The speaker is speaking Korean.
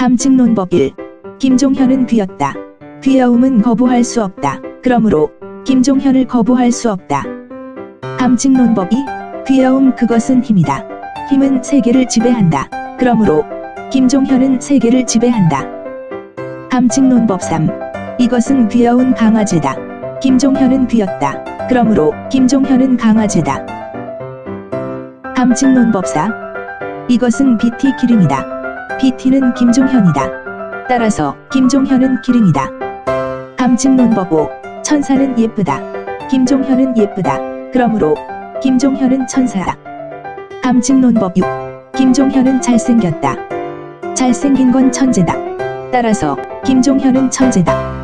함증 논법 1. 김종현은 귀엽다. 귀여움은 거부할 수 없다. 그러므로 김종현을 거부할 수 없다. 함증 논법 2. 귀여움 그것은 힘이다. 힘은 세계를 지배한다. 그러므로 김종현은 세계를 지배한다. 함증 논법 3. 이것은 귀여운 강아지다. 김종현은 귀엽다. 그러므로 김종현은 강아지다. 함증 논법 4. 이것은 BT 기름이다. BT는 김종현이다. 따라서 김종현은 기름이다. 함증 논법 5. 천사는 예쁘다. 김종현은 예쁘다. 그러므로 김종현은 천사다. 함증 논법 6. 김종현은 잘생겼다. 잘생긴 건 천재다. 따라서 김종현은 천재다.